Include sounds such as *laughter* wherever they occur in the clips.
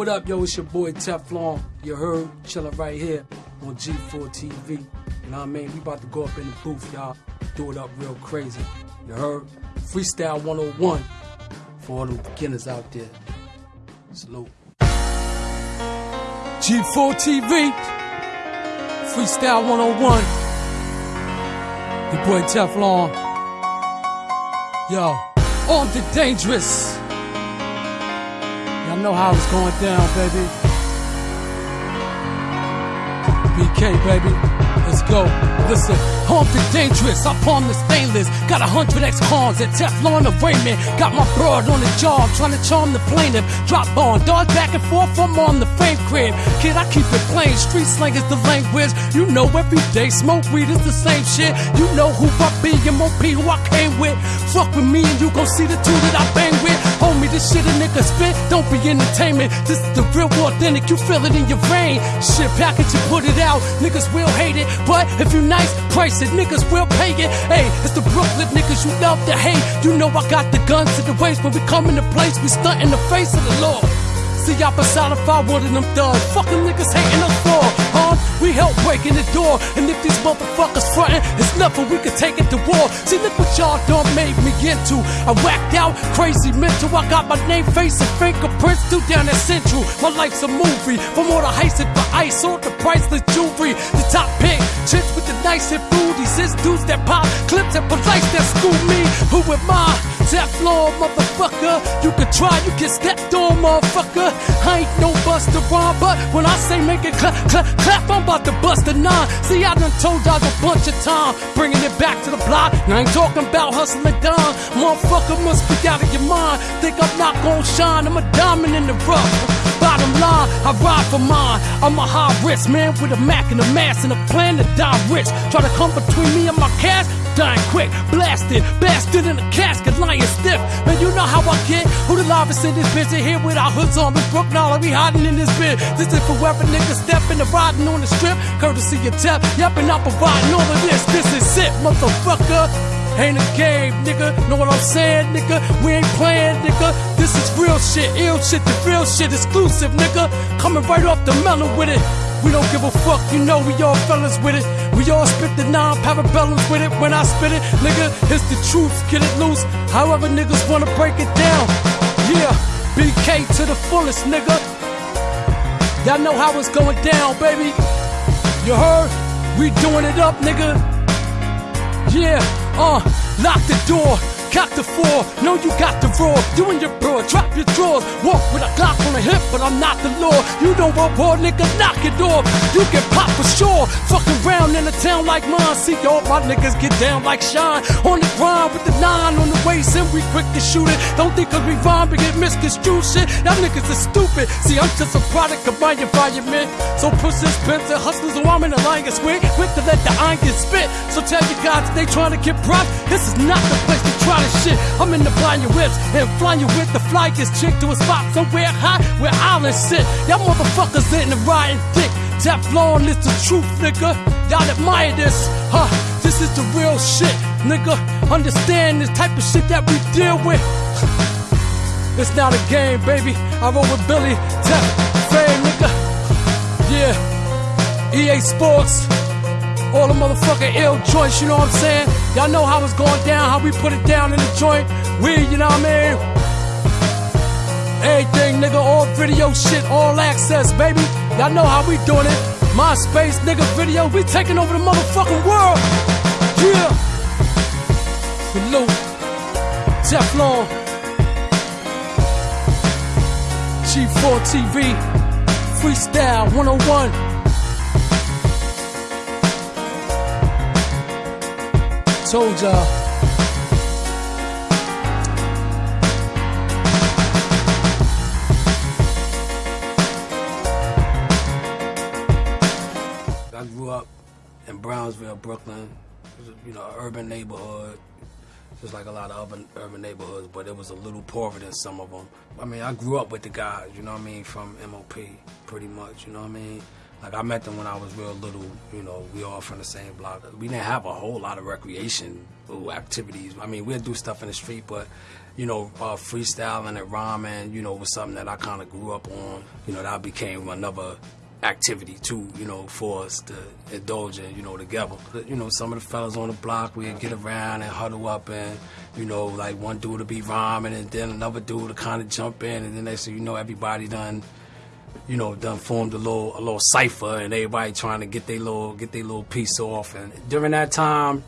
what up, yo? It's your boy Teflon. You heard, chilling right here on G4 TV. You know what I mean? We about to go up in the booth, y'all. Do it up real crazy. You heard? Freestyle 101 for all them beginners out there. Salute. G4 TV. Freestyle 101. Your boy Teflon. Yo, on the dangerous. Know how it's going down, baby. BK, baby. Let's go. Listen, and dangerous, I palm the stainless. Got a hundred X cons and Teflon arraignment. Got my broad on the job, trying to charm the plaintiff. Drop on, dodge back and forth, I'm on the fame crib. Kid, I keep it plain, street slang is the language. You know every day, smoke weed is the same shit. You know who I be, MOP, who I came with. Fuck with me and you gon' see the two that I bang with. Homie, this shit a nigga spit, don't be entertainment. This is the real authentic, you feel it in your vein. Shit, package and put it out, niggas will hate it. But if you nice, price niggas will pay it. Hey, it's the Brooklyn niggas you love to hate. You know I got the guns to the waist when we come in the place, we stunt in the face of the law. See, I personify one of them thugs. Fucking niggas hating us for? We help breaking the door. And if these motherfuckers frontin', it's nothing we can take it to war. See, look what y'all done made me into. I whacked out, crazy mental. I got my name, face, and fingerprints still down at Central. My life's a movie. From all the heist for ice, all the priceless jewelry. The top pick, chicks with the nice and booties. It's dudes that pop clips and police that school me. Who am I? Teflon, motherfucker. You can try, you get stepped on, motherfucker. I ain't no buster rhyme, but when I say make it clap, clap, clap, I'm about to bust a nine. See, I done told y'all a bunch of time, bringing it back to the block. And I ain't talking about hustling down. Motherfucker must be out of your mind. Think I'm not gonna shine, I'm a diamond in the rough. Bottom line, I ride for mine. I'm a high risk man with a Mac and a mask and a plan to die rich. Try to come between me and my cash, dying quick, blasted, bastard in a casket, lying stiff. Man, you know how I get. Who the livest in this bitch? They here with our hoods on. We broke now, we hiding in this bitch. This is for whoever niggas stepping the riding on the strip. Courtesy of Tep, yep, and I'm providing all of this. This is it, motherfucker. Ain't a game, nigga. Know what I'm saying, nigga? We ain't playing, nigga. Shit, ill shit, the real shit, exclusive, nigga. Coming right off the melon with it. We don't give a fuck, you know we all fellas with it. We all spit the non parabellums with it. When I spit it, nigga, it's the truth, get it loose. However niggas wanna break it down. Yeah, BK to the fullest, nigga. Y'all know how it's going down, baby. You heard? We doing it up, nigga. Yeah, uh, lock the door, cock the four. Know you got the roar. You and your bro, drop your drawers. Walk with a Glock on the hip, but I'm not the law. You don't want war, nigga, knock it off. You get popped for sure. Fucking round in a town like mine. See all my niggas get down like shine. On the grind with the nine on the waist, and we quick to shoot it. Don't think cause we rhyme, we get misconstrued shit. Y'all niggas are stupid. See, I'm just a product of my environment. So pussies, pimps, and hustlers who I'm in alliance with. Quick to let the iron get spit. So tell your guys they trying to get props. This is not the place to try shit. I'm in the flying whips and flying with the flyest chick to a spot somewhere high where islands sit. Y'all motherfuckers in the riding dick. Teflon is the truth, nigga. Y'all admire this, huh? This is the real shit, nigga. Understand this type of shit that we deal with. *laughs* It's not a game, baby. I roll with Billy, Tef, Fame, nigga. Yeah, EA Sports. All the motherfucking ill joints, you know what I'm saying? Y'all know how it's going down, how we put it down in the joint. We, you know what I mean? Everything, nigga, all video shit, all access, baby. Y'all know how we doing it. MySpace, nigga, video, we taking over the motherfucking world. Yeah. Salute. Teflon. G4 TV. Freestyle 101. Told y'all. I grew up in Brownsville, Brooklyn. Was, you know, urban neighborhood, just like a lot of urban urban neighborhoods, but it was a little poorer than some of them. I mean, I grew up with the guys, you know what I mean, from MOP, pretty much, you know what I mean. Like I met them when I was real little. You know, we all from the same block. We didn't have a whole lot of recreation activities. I mean, we'd do stuff in the street, but you know, uh, freestyling and rhyming, you know, was something that I kind of grew up on. You know, that became another activity too, you know, for us to indulge in, you know, together. You know, some of the fellas on the block, we'd get around and huddle up and, you know, like one dude to be rhyming and then another dude to kind of jump in and then they say, you know, everybody done, you know, done formed a little a little cipher and everybody trying to get their little get their little piece off. And during that time,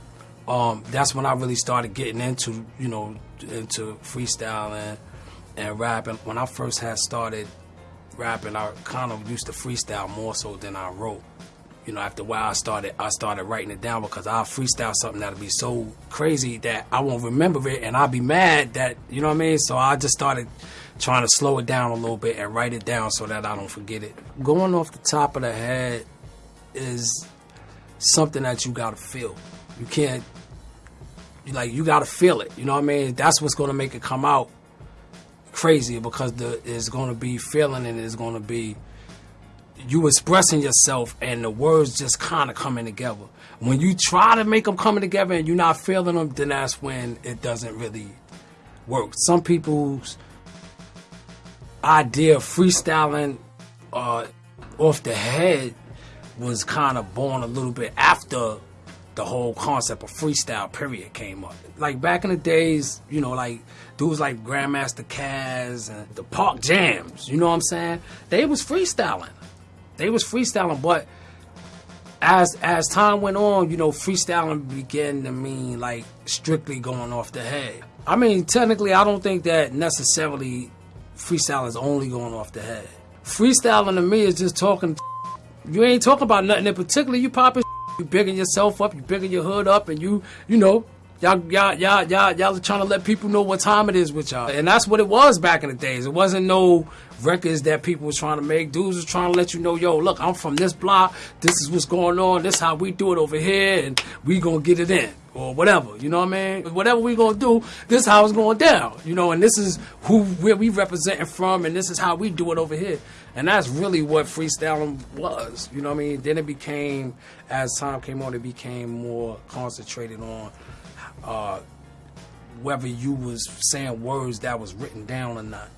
um, that's when I really started getting into, you know, into freestyling and rapping. When I first had started rapping, I kind of used to freestyle more so than I wrote. You know, after a while, I started I started writing it down because I freestyle something that'll be so crazy that I won't remember it, and I'll be mad that you know what I mean. So I just started trying to slow it down a little bit and write it down so that I don't forget it. Going off the top of the head is something that you gotta feel. You can't like you gotta feel it. You know what I mean? That's what's gonna make it come out crazy because the it's to be feeling and it's to be you expressing yourself and the words just kind of coming together. When you try to make them coming together and you're not feeling them, then that's when it doesn't really work. Some people's idea of freestyling uh, off the head was kind of born a little bit after the whole concept of freestyle period came up. Like back in the days, you know, like dudes like Grandmaster Caz and the Park Jams, you know what I'm saying? They was freestyling. They was freestyling, but as as time went on, you know, freestyling began to mean like strictly going off the head. I mean, technically, I don't think that necessarily freestyle is only going off the head. Freestyling to me is just talking. You ain't talking about nothing in particular. You popping you bigging yourself up, you bigging your hood up, and you, you know, y'all, y'all, y'all, y'all, y'all are trying to let people know what time it is with y'all. And that's what it was back in the days. It wasn't no records that people was trying to make. Dudes was trying to let you know, yo, look, I'm from this block. This is what's going on. This is how we do it over here, and we gonna get it in or whatever. You know what I mean? Whatever we gonna do, this how it's going down. You know, and this is who where we representing from, and this is how we do it over here. And that's really what freestyling was. You know what I mean? Then it became, as time came on, it became more concentrated on uh, whether you was saying words that was written down or not.